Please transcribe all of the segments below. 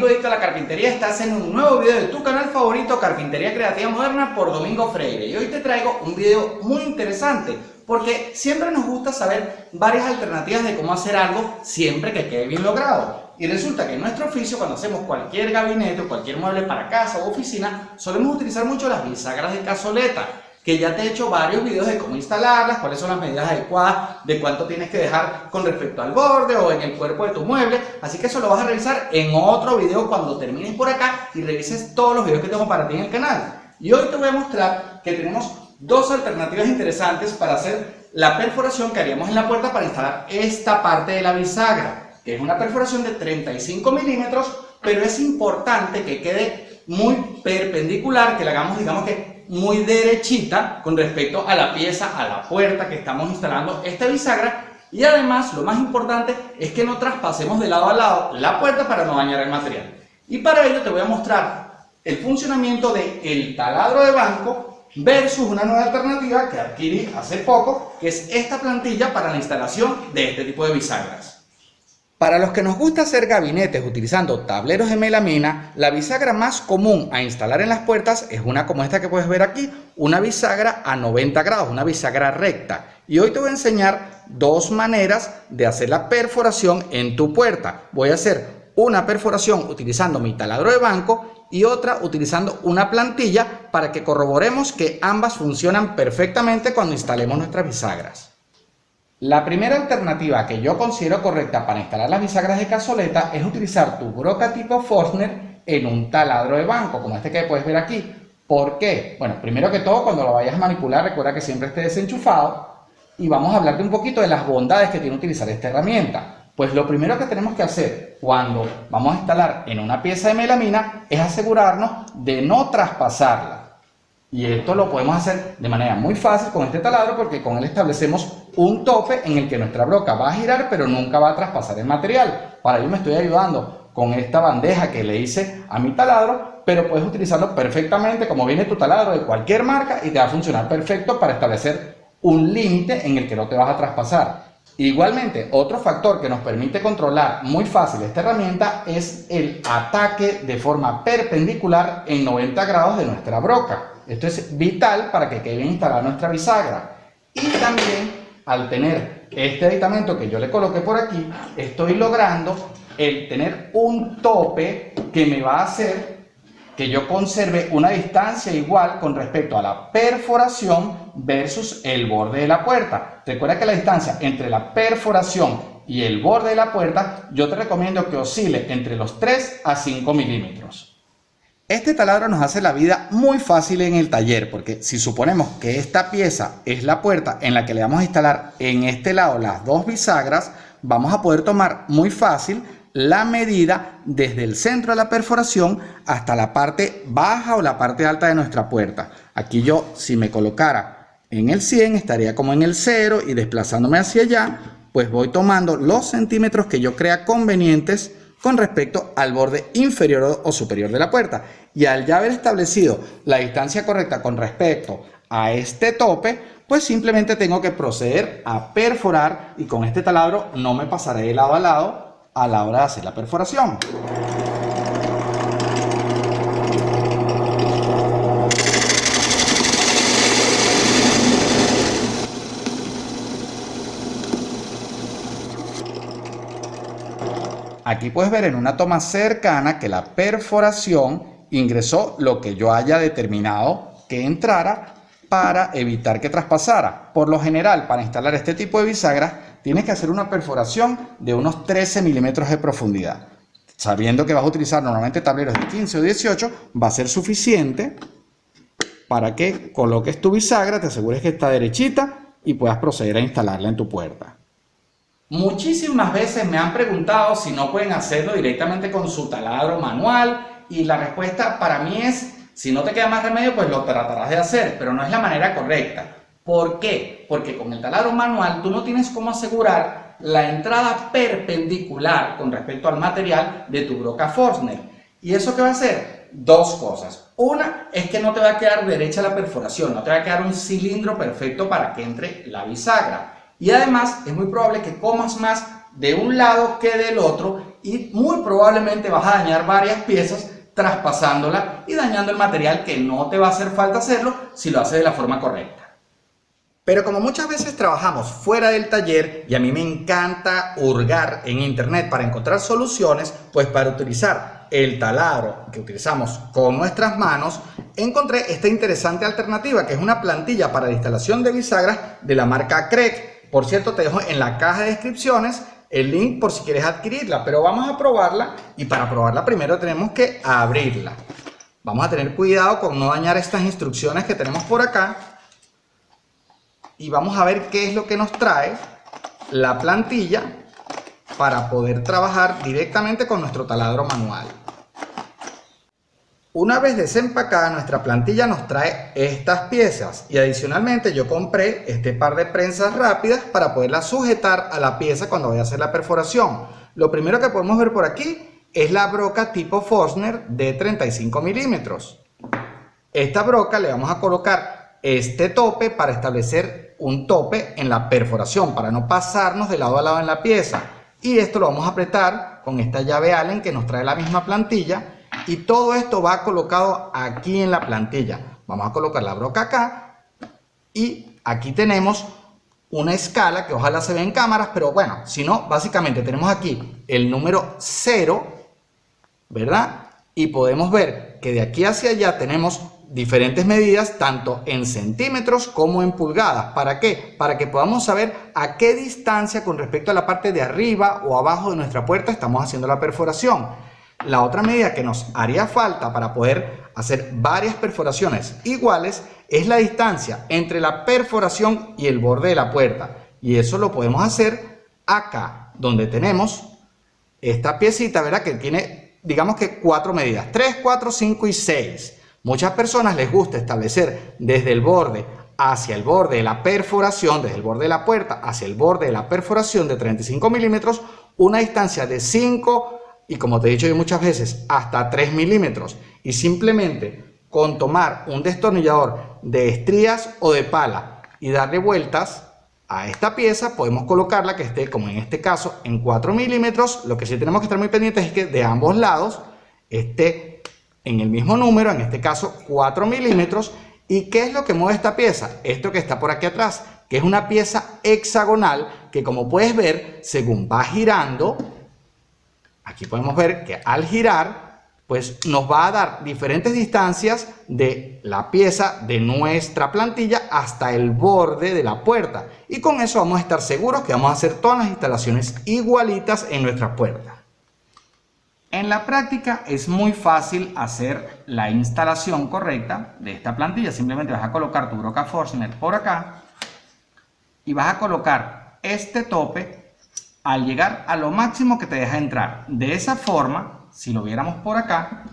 amigo Dicto de la Carpintería, estás en un nuevo video de tu canal favorito Carpintería Creativa Moderna por Domingo Freire. Y hoy te traigo un video muy interesante porque siempre nos gusta saber varias alternativas de cómo hacer algo siempre que quede bien logrado. Y resulta que en nuestro oficio cuando hacemos cualquier gabinete o cualquier mueble para casa o oficina solemos utilizar mucho las bisagras de cazoleta que ya te he hecho varios videos de cómo instalarlas, cuáles son las medidas adecuadas, de cuánto tienes que dejar con respecto al borde o en el cuerpo de tu mueble. Así que eso lo vas a revisar en otro video cuando termines por acá y revises todos los videos que tengo para ti en el canal. Y hoy te voy a mostrar que tenemos dos alternativas interesantes para hacer la perforación que haríamos en la puerta para instalar esta parte de la bisagra, que es una perforación de 35 milímetros, pero es importante que quede muy perpendicular, que la hagamos digamos que muy derechita con respecto a la pieza, a la puerta que estamos instalando esta bisagra y además lo más importante es que no traspasemos de lado a lado la puerta para no dañar el material. Y para ello te voy a mostrar el funcionamiento del el taladro de banco versus una nueva alternativa que adquirí hace poco, que es esta plantilla para la instalación de este tipo de bisagras. Para los que nos gusta hacer gabinetes utilizando tableros de melamina, la bisagra más común a instalar en las puertas es una como esta que puedes ver aquí, una bisagra a 90 grados, una bisagra recta. Y hoy te voy a enseñar dos maneras de hacer la perforación en tu puerta. Voy a hacer una perforación utilizando mi taladro de banco y otra utilizando una plantilla para que corroboremos que ambas funcionan perfectamente cuando instalemos nuestras bisagras. La primera alternativa que yo considero correcta para instalar las bisagras de cazoleta es utilizar tu broca tipo Forstner en un taladro de banco, como este que puedes ver aquí. ¿Por qué? Bueno, primero que todo, cuando lo vayas a manipular, recuerda que siempre esté desenchufado y vamos a hablarte un poquito de las bondades que tiene utilizar esta herramienta. Pues lo primero que tenemos que hacer cuando vamos a instalar en una pieza de melamina es asegurarnos de no traspasarla. Y esto lo podemos hacer de manera muy fácil con este taladro porque con él establecemos un tope en el que nuestra broca va a girar pero nunca va a traspasar el material. Para ello me estoy ayudando con esta bandeja que le hice a mi taladro, pero puedes utilizarlo perfectamente como viene tu taladro de cualquier marca y te va a funcionar perfecto para establecer un límite en el que no te vas a traspasar. Igualmente, otro factor que nos permite controlar muy fácil esta herramienta es el ataque de forma perpendicular en 90 grados de nuestra broca. Esto es vital para que quede bien instalada nuestra bisagra. Y también al tener este aditamento que yo le coloqué por aquí, estoy logrando el tener un tope que me va a hacer que yo conserve una distancia igual con respecto a la perforación versus el borde de la puerta. Recuerda que la distancia entre la perforación y el borde de la puerta, yo te recomiendo que oscile entre los 3 a 5 milímetros. Este taladro nos hace la vida muy fácil en el taller porque si suponemos que esta pieza es la puerta en la que le vamos a instalar en este lado las dos bisagras, vamos a poder tomar muy fácil la medida desde el centro de la perforación hasta la parte baja o la parte alta de nuestra puerta. Aquí yo si me colocara en el 100 estaría como en el 0 y desplazándome hacia allá pues voy tomando los centímetros que yo crea convenientes con respecto al borde inferior o superior de la puerta. Y al ya haber establecido la distancia correcta con respecto a este tope, pues simplemente tengo que proceder a perforar y con este taladro no me pasaré de lado a lado a la hora de hacer la perforación. Aquí puedes ver en una toma cercana que la perforación ingresó lo que yo haya determinado que entrara para evitar que traspasara. Por lo general, para instalar este tipo de bisagras, tienes que hacer una perforación de unos 13 milímetros de profundidad. Sabiendo que vas a utilizar normalmente tableros de 15 o 18, va a ser suficiente para que coloques tu bisagra, te asegures que está derechita y puedas proceder a instalarla en tu puerta. Muchísimas veces me han preguntado si no pueden hacerlo directamente con su taladro manual y la respuesta para mí es, si no te queda más remedio, pues lo tratarás de hacer, pero no es la manera correcta. ¿Por qué? Porque con el taladro manual tú no tienes cómo asegurar la entrada perpendicular con respecto al material de tu broca Forstner. ¿Y eso qué va a hacer? Dos cosas. Una es que no te va a quedar derecha la perforación, no te va a quedar un cilindro perfecto para que entre la bisagra. Y además es muy probable que comas más de un lado que del otro y muy probablemente vas a dañar varias piezas traspasándola y dañando el material que no te va a hacer falta hacerlo si lo haces de la forma correcta. Pero como muchas veces trabajamos fuera del taller y a mí me encanta hurgar en internet para encontrar soluciones, pues para utilizar el taladro que utilizamos con nuestras manos, encontré esta interesante alternativa que es una plantilla para la instalación de bisagras de la marca Craig. Por cierto, te dejo en la caja de descripciones el link por si quieres adquirirla, pero vamos a probarla y para probarla primero tenemos que abrirla. Vamos a tener cuidado con no dañar estas instrucciones que tenemos por acá y vamos a ver qué es lo que nos trae la plantilla para poder trabajar directamente con nuestro taladro manual. Una vez desempacada nuestra plantilla nos trae estas piezas y adicionalmente yo compré este par de prensas rápidas para poderla sujetar a la pieza cuando vaya a hacer la perforación. Lo primero que podemos ver por aquí es la broca tipo Forstner de 35 milímetros. Esta broca le vamos a colocar este tope para establecer un tope en la perforación para no pasarnos de lado a lado en la pieza. Y esto lo vamos a apretar con esta llave Allen que nos trae la misma plantilla y todo esto va colocado aquí en la plantilla. Vamos a colocar la broca acá y aquí tenemos una escala que ojalá se ve en cámaras, pero bueno, si no, básicamente tenemos aquí el número 0, ¿verdad? Y podemos ver que de aquí hacia allá tenemos diferentes medidas, tanto en centímetros como en pulgadas. ¿Para qué? Para que podamos saber a qué distancia con respecto a la parte de arriba o abajo de nuestra puerta estamos haciendo la perforación. La otra medida que nos haría falta para poder hacer varias perforaciones iguales es la distancia entre la perforación y el borde de la puerta. Y eso lo podemos hacer acá, donde tenemos esta piecita, ¿verdad? Que tiene, digamos que cuatro medidas, 3, 4, 5 y 6. Muchas personas les gusta establecer desde el borde hacia el borde de la perforación, desde el borde de la puerta hacia el borde de la perforación de 35 milímetros, una distancia de 5 y como te he dicho yo muchas veces, hasta 3 milímetros. Y simplemente con tomar un destornillador de estrías o de pala y darle vueltas a esta pieza, podemos colocarla que esté, como en este caso, en 4 milímetros. Lo que sí tenemos que estar muy pendientes es que de ambos lados esté en el mismo número, en este caso 4 milímetros. ¿Y qué es lo que mueve esta pieza? Esto que está por aquí atrás, que es una pieza hexagonal que como puedes ver, según va girando, Aquí podemos ver que al girar, pues nos va a dar diferentes distancias de la pieza de nuestra plantilla hasta el borde de la puerta. Y con eso vamos a estar seguros que vamos a hacer todas las instalaciones igualitas en nuestra puerta. En la práctica es muy fácil hacer la instalación correcta de esta plantilla. Simplemente vas a colocar tu broca Forstner por acá y vas a colocar este tope al llegar a lo máximo que te deja entrar. De esa forma, si lo viéramos por acá,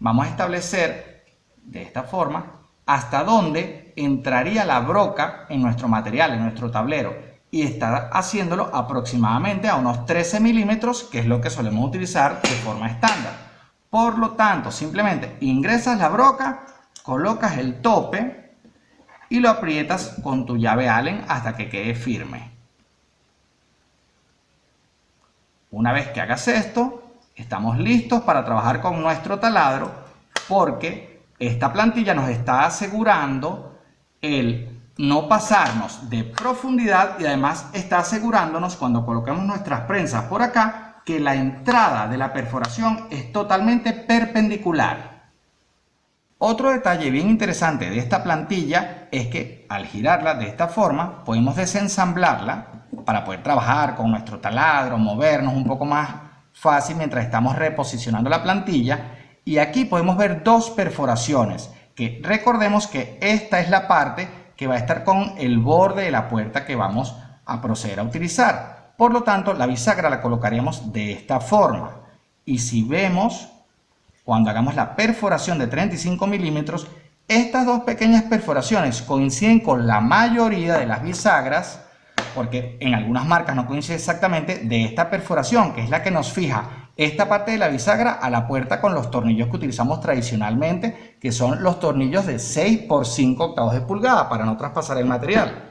vamos a establecer de esta forma hasta dónde entraría la broca en nuestro material, en nuestro tablero. Y está haciéndolo aproximadamente a unos 13 milímetros, que es lo que solemos utilizar de forma estándar. Por lo tanto, simplemente ingresas la broca, colocas el tope y lo aprietas con tu llave Allen hasta que quede firme. Una vez que hagas esto, estamos listos para trabajar con nuestro taladro porque esta plantilla nos está asegurando el no pasarnos de profundidad y además está asegurándonos cuando coloquemos nuestras prensas por acá que la entrada de la perforación es totalmente perpendicular. Otro detalle bien interesante de esta plantilla es que al girarla de esta forma podemos desensamblarla para poder trabajar con nuestro taladro, movernos un poco más fácil mientras estamos reposicionando la plantilla. Y aquí podemos ver dos perforaciones, que recordemos que esta es la parte que va a estar con el borde de la puerta que vamos a proceder a utilizar. Por lo tanto, la bisagra la colocaríamos de esta forma. Y si vemos, cuando hagamos la perforación de 35 milímetros, estas dos pequeñas perforaciones coinciden con la mayoría de las bisagras porque en algunas marcas no coincide exactamente, de esta perforación, que es la que nos fija esta parte de la bisagra a la puerta con los tornillos que utilizamos tradicionalmente, que son los tornillos de 6 por 5 octavos de pulgada para no traspasar el material.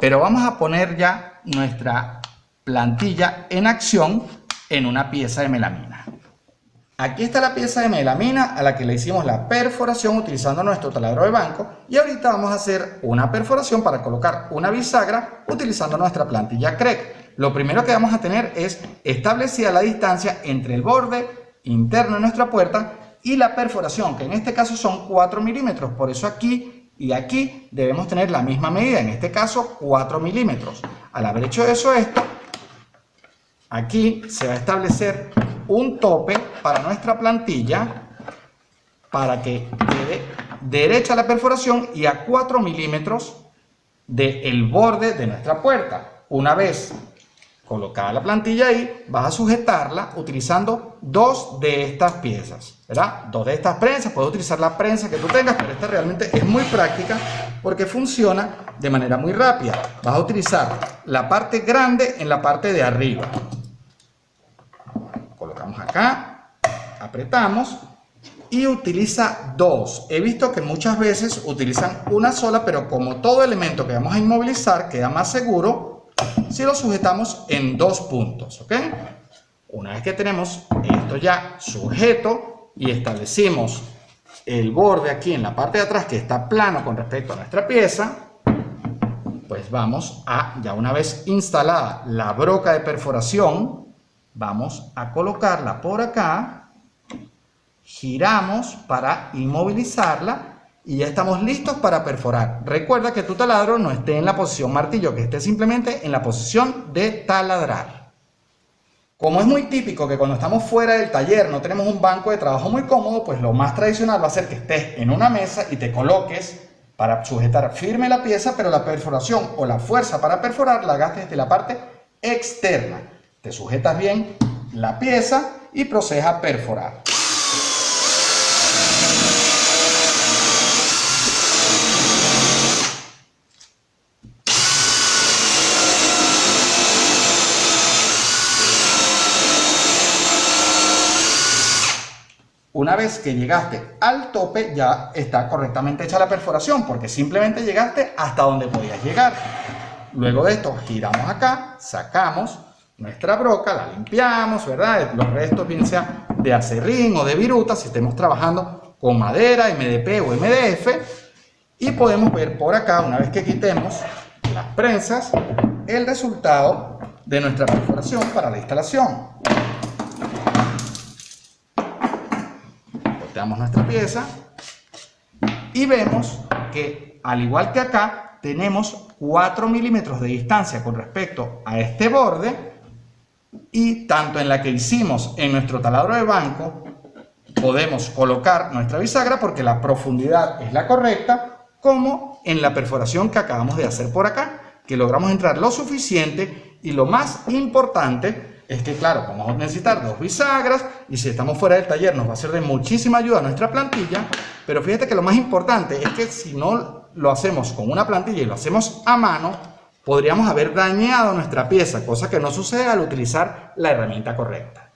Pero vamos a poner ya nuestra plantilla en acción en una pieza de melamina. Aquí está la pieza de melamina a la que le hicimos la perforación utilizando nuestro taladro de banco y ahorita vamos a hacer una perforación para colocar una bisagra utilizando nuestra plantilla CREC. Lo primero que vamos a tener es establecida la distancia entre el borde interno de nuestra puerta y la perforación, que en este caso son 4 milímetros, por eso aquí y aquí debemos tener la misma medida, en este caso 4 milímetros. Al haber hecho eso aquí se va a establecer un tope para nuestra plantilla para que quede derecha la perforación y a 4 milímetros del borde de nuestra puerta. Una vez colocada la plantilla ahí, vas a sujetarla utilizando dos de estas piezas, ¿verdad? Dos de estas prensas, puedes utilizar la prensa que tú tengas, pero esta realmente es muy práctica porque funciona de manera muy rápida. Vas a utilizar la parte grande en la parte de arriba. Colocamos acá, apretamos y utiliza dos. He visto que muchas veces utilizan una sola, pero como todo elemento que vamos a inmovilizar queda más seguro, si lo sujetamos en dos puntos, ¿ok? Una vez que tenemos esto ya sujeto y establecimos el borde aquí en la parte de atrás que está plano con respecto a nuestra pieza, pues vamos a, ya una vez instalada la broca de perforación, vamos a colocarla por acá, giramos para inmovilizarla y ya estamos listos para perforar. Recuerda que tu taladro no esté en la posición martillo, que esté simplemente en la posición de taladrar. Como es muy típico que cuando estamos fuera del taller no tenemos un banco de trabajo muy cómodo, pues lo más tradicional va a ser que estés en una mesa y te coloques para sujetar firme la pieza, pero la perforación o la fuerza para perforar la hagas desde la parte externa. Te sujetas bien la pieza y procedes a perforar. Una vez que llegaste al tope ya está correctamente hecha la perforación porque simplemente llegaste hasta donde podías llegar. Luego de esto giramos acá, sacamos nuestra broca, la limpiamos, ¿verdad? Los restos bien sea de acerrín o de viruta si estemos trabajando con madera, MDP o MDF y podemos ver por acá, una vez que quitemos las prensas, el resultado de nuestra perforación para la instalación. Nuestra pieza y vemos que al igual que acá tenemos 4 milímetros de distancia con respecto a este borde y tanto en la que hicimos en nuestro taladro de banco podemos colocar nuestra bisagra porque la profundidad es la correcta como en la perforación que acabamos de hacer por acá que logramos entrar lo suficiente y lo más importante es que, claro, vamos a necesitar dos bisagras y si estamos fuera del taller nos va a ser de muchísima ayuda nuestra plantilla, pero fíjate que lo más importante es que si no lo hacemos con una plantilla y lo hacemos a mano, podríamos haber dañado nuestra pieza, cosa que no sucede al utilizar la herramienta correcta.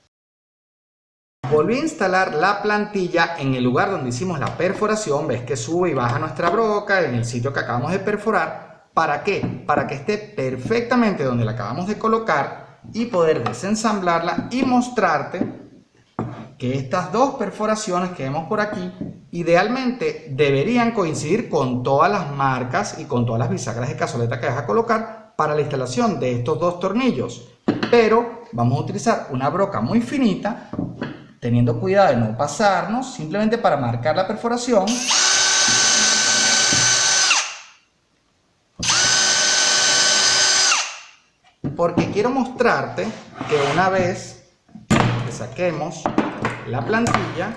Volví a instalar la plantilla en el lugar donde hicimos la perforación, ves que sube y baja nuestra broca en el sitio que acabamos de perforar, ¿para qué? Para que esté perfectamente donde la acabamos de colocar y poder desensamblarla y mostrarte que estas dos perforaciones que vemos por aquí idealmente deberían coincidir con todas las marcas y con todas las bisagras de cazoleta que vas a colocar para la instalación de estos dos tornillos. Pero vamos a utilizar una broca muy finita teniendo cuidado de no pasarnos simplemente para marcar la perforación porque quiero mostrarte que una vez que saquemos la plantilla,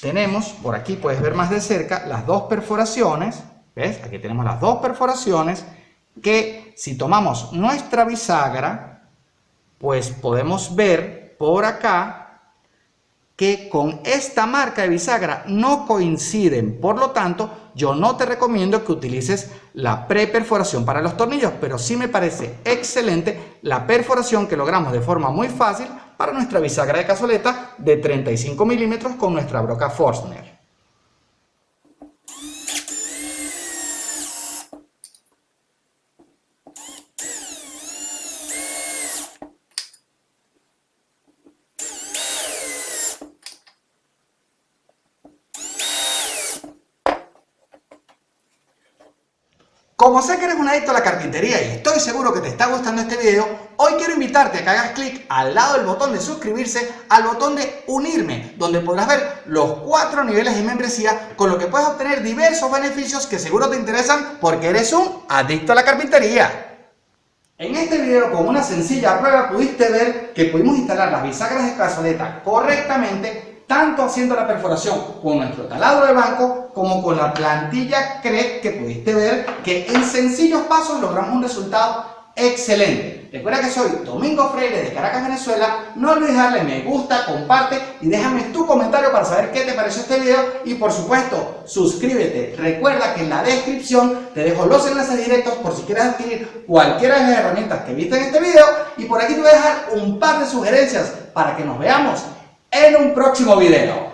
tenemos, por aquí puedes ver más de cerca, las dos perforaciones, ¿ves? Aquí tenemos las dos perforaciones que si tomamos nuestra bisagra, pues podemos ver por acá que con esta marca de bisagra no coinciden, por lo tanto yo no te recomiendo que utilices la preperforación para los tornillos, pero sí me parece excelente la perforación que logramos de forma muy fácil para nuestra bisagra de cazoleta de 35 milímetros con nuestra broca Forstner. Como sé que eres un y estoy seguro que te está gustando este video, hoy quiero invitarte a que hagas clic al lado del botón de suscribirse al botón de unirme, donde podrás ver los cuatro niveles de membresía con lo que puedes obtener diversos beneficios que seguro te interesan porque eres un adicto a la carpintería. En este video con una sencilla prueba pudiste ver que pudimos instalar las bisagras de cazoleta correctamente tanto haciendo la perforación con nuestro taladro de banco como con la plantilla CREC que pudiste ver que en sencillos pasos logramos un resultado excelente. Recuerda que soy Domingo Freire de Caracas, Venezuela. No olvides darle me gusta, comparte y déjame tu comentario para saber qué te pareció este video. Y por supuesto, suscríbete. Recuerda que en la descripción te dejo los enlaces directos por si quieres adquirir cualquiera de las herramientas que viste en este video. Y por aquí te voy a dejar un par de sugerencias para que nos veamos en un próximo video.